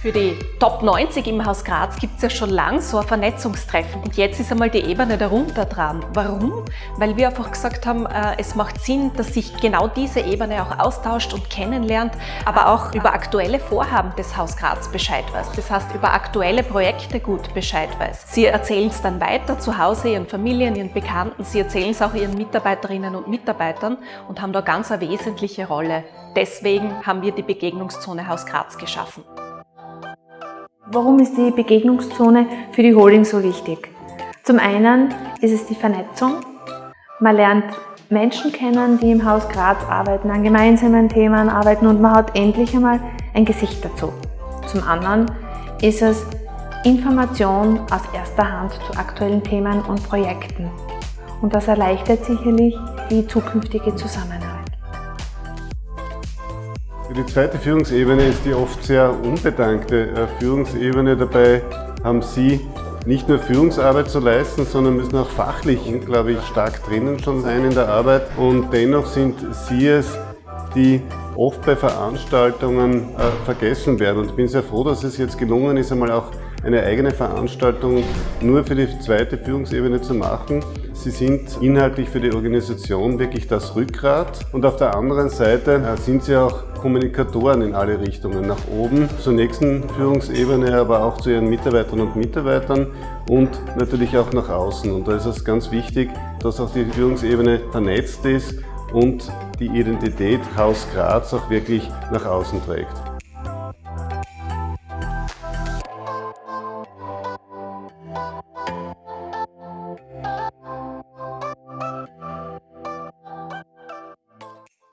Für die Top 90 im Haus Graz gibt es ja schon lang so ein Vernetzungstreffen und jetzt ist einmal die Ebene darunter dran. Warum? Weil wir einfach gesagt haben, äh, es macht Sinn, dass sich genau diese Ebene auch austauscht und kennenlernt, aber auch über aktuelle Vorhaben des Haus Graz Bescheid weiß. Das heißt, über aktuelle Projekte gut Bescheid weiß. Sie erzählen es dann weiter zu Hause, ihren Familien, ihren Bekannten, sie erzählen es auch ihren Mitarbeiterinnen und Mitarbeitern und haben da ganz eine wesentliche Rolle. Deswegen haben wir die Begegnungszone Haus Graz geschaffen. Warum ist die Begegnungszone für die Holding so wichtig? Zum einen ist es die Vernetzung. Man lernt Menschen kennen, die im Haus Graz arbeiten, an gemeinsamen Themen arbeiten und man hat endlich einmal ein Gesicht dazu. Zum anderen ist es Information aus erster Hand zu aktuellen Themen und Projekten. Und das erleichtert sicherlich die zukünftige Zusammenarbeit. Die zweite Führungsebene ist die oft sehr unbedankte äh, Führungsebene. Dabei haben Sie nicht nur Führungsarbeit zu leisten, sondern müssen auch fachlich, glaube ich, stark drinnen schon sein in der Arbeit. Und dennoch sind Sie es, die oft bei Veranstaltungen äh, vergessen werden. Und ich bin sehr froh, dass es jetzt gelungen ist, einmal auch eine eigene Veranstaltung nur für die zweite Führungsebene zu machen. Sie sind inhaltlich für die Organisation wirklich das Rückgrat und auf der anderen Seite äh, sind Sie auch Kommunikatoren in alle Richtungen, nach oben zur nächsten Führungsebene, aber auch zu Ihren Mitarbeiterinnen und Mitarbeitern und natürlich auch nach außen. Und da ist es ganz wichtig, dass auch die Führungsebene vernetzt ist und die Identität Haus Graz auch wirklich nach außen trägt.